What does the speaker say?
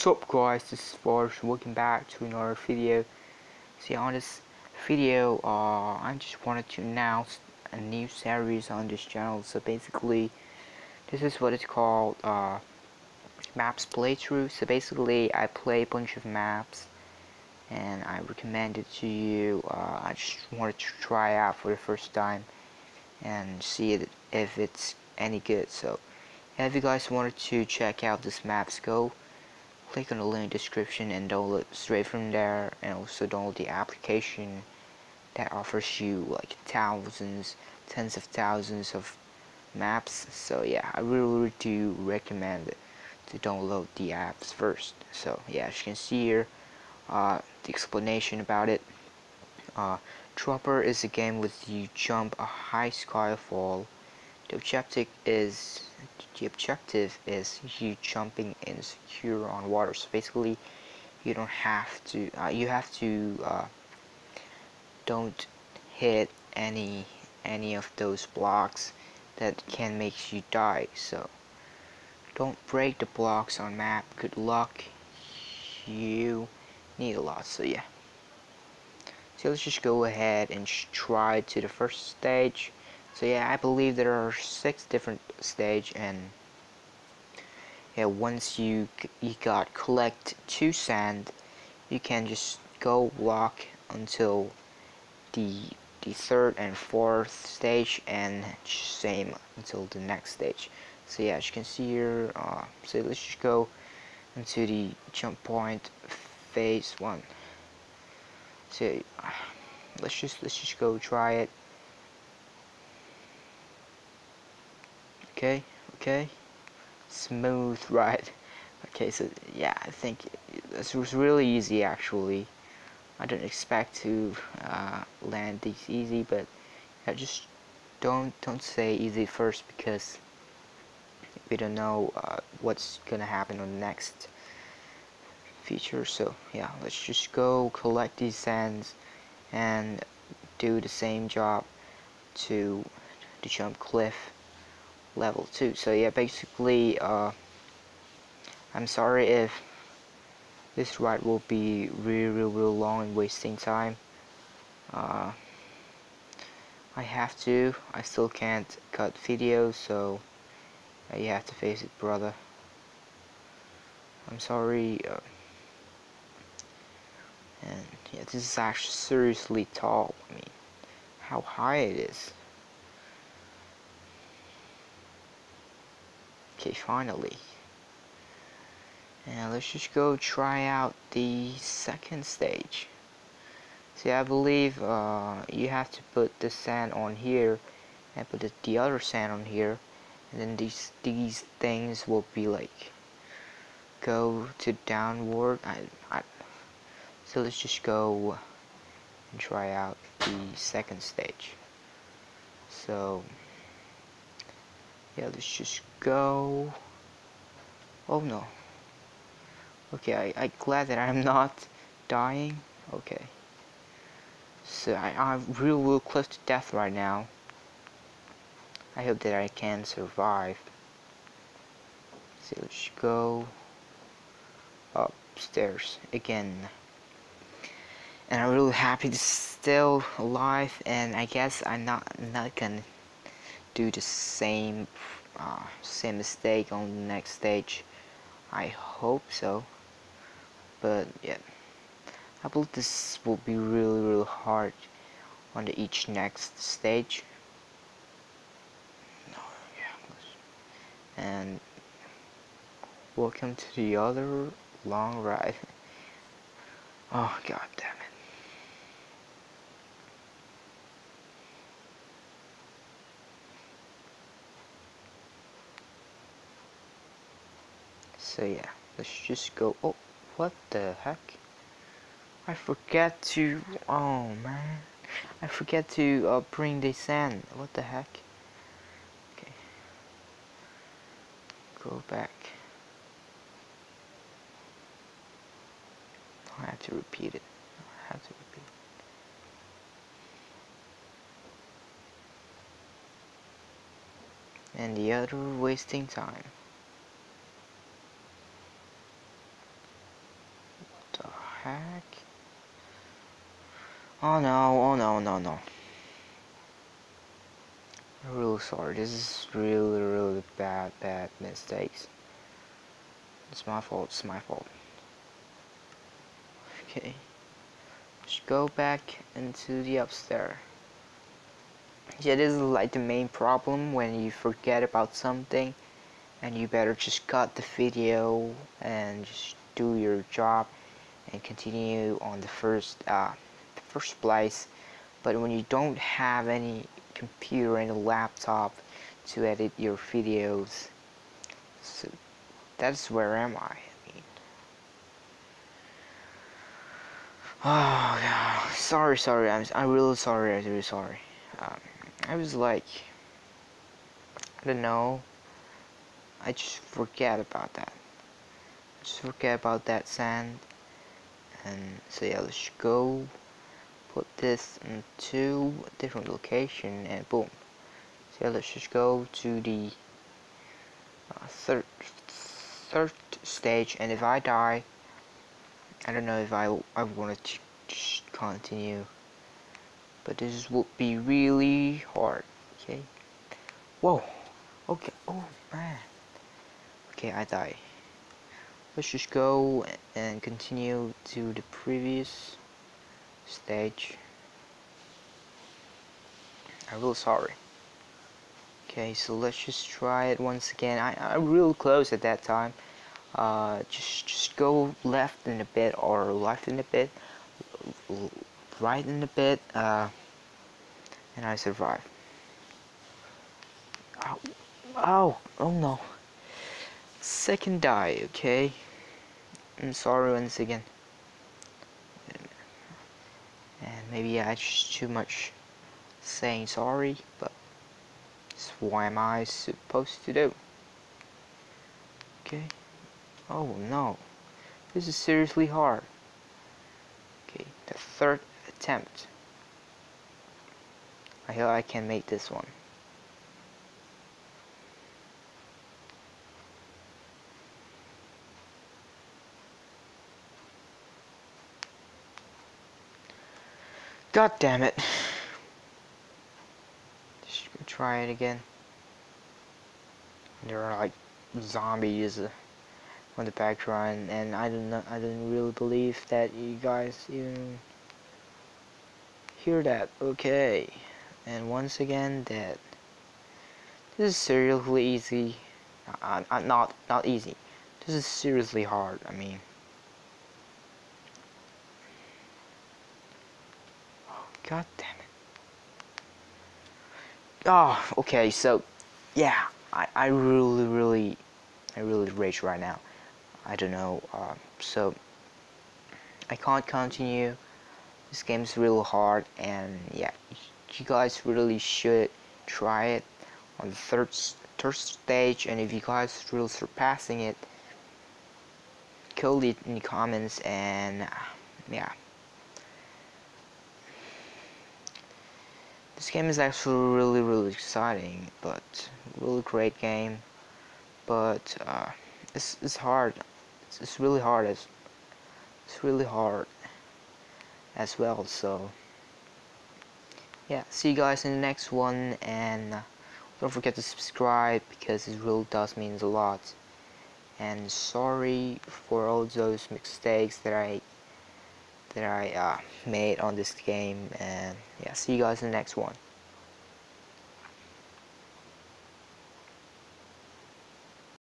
What's up guys, this is Forge, welcome back to another video. See on this video, uh, I just wanted to announce a new series on this channel. So basically, this is what it's called, uh, Maps Playthrough. So basically, I play a bunch of maps and I recommend it to you. Uh, I just wanted to try out for the first time and see it, if it's any good. So if you guys wanted to check out this maps go click on the link description and download straight from there and also download the application that offers you like thousands tens of thousands of maps. So yeah I really, really do recommend to download the apps first. So yeah as you can see here uh, the explanation about it uh, Dropper is a game with you jump a high skyfall the objective is the objective is you jumping in secure on water. So basically, you don't have to. Uh, you have to uh, don't hit any any of those blocks that can make you die. So don't break the blocks on map. Good luck. You need a lot. So yeah. So let's just go ahead and try to the first stage so yeah I believe there are six different stage and yeah once you you got collect two sand you can just go walk until the the third and fourth stage and same until the next stage. So yeah as you can see here uh, so let's just go into the jump point phase one. So let's just let's just go try it okay okay. Smooth ride. Okay so yeah I think this was really easy actually. I don't expect to uh, land these easy but I just don't don't say easy first because we don't know uh, what's gonna happen on the next feature. So yeah let's just go collect these sands and do the same job to the jump cliff level 2 so yeah basically uh, I'm sorry if this ride will be really really, really long and wasting time. Uh, I have to. I still can't cut videos so uh, you have to face it brother. I'm sorry uh, and yeah this is actually seriously tall. I mean how high it is Okay, finally. And let's just go try out the second stage. See, I believe uh, you have to put the sand on here and put the, the other sand on here. And then these these things will be like go to downward. I, I, so let's just go and try out the second stage. So yeah let's just go. Oh no. Okay I, I glad that I'm not dying. Okay. So I, I'm real real close to death right now. I hope that I can survive. So let's go upstairs again. And I'm really happy to still alive and I guess I'm not not gonna do the same uh, same mistake on the next stage. I hope so. But yeah. I believe this will be really really hard on the each next stage. And welcome to the other long ride. Oh god damn so yeah let's just go oh what the heck? I forget to oh man. I forget to uh, bring the sand what the heck? Okay. Go back. I have to repeat it. I have to repeat and the other wasting time heck? Oh no, oh no, no, no. I'm really sorry. This is really, really bad, bad mistakes. It's my fault. It's my fault. Okay. Just go back into the upstairs. Yeah, this is like the main problem when you forget about something and you better just cut the video and just do your job and continue on the first uh, first place but when you don't have any computer and a laptop to edit your videos so that's where am I, I mean oh God. sorry sorry. I'm, I'm really sorry. I'm really sorry. Um, I was like I don't know. I just forget about that. I just forget about that sand and so yeah let's go put this into a different location and boom. So yeah, let's just go to the uh, third third stage. And if I die I don't know if I, I want to continue. But this would be really hard okay? Whoa okay oh man. Okay I die let's just go and continue to the previous stage. I'm real sorry. Okay so let's just try it once again. I, I'm real close at that time. Uh, just just go left in a bit or left in a bit right in a bit uh, and I survive. Oh, oh oh no second die okay? I'm sorry once again. And maybe I just too much saying sorry but what am I supposed to do? Okay? Oh no. This is seriously hard. Okay the third attempt. I hope I can make this one God damn it. Just try it again. There are like zombies on the background and I don't know I didn't really believe that you guys even hear that. Okay. And once again that This is seriously easy. Uh, uh, not not easy. This is seriously hard. I mean God damn it. Oh, okay, so, yeah, I, I really, really, I really rage right now. I don't know, uh, so, I can't continue. This game's real hard, and yeah, you guys really should try it on the third, third stage, and if you guys really surpassing it, kill it in the comments, and yeah. This game is actually really really exciting, but really great game. But uh, it's it's hard. It's, it's really hard. It's, it's really hard as well. So yeah, see you guys in the next one, and uh, don't forget to subscribe because it really does means a lot. And sorry for all those mistakes that I that I uh, made on this game and yeah see you guys in the next one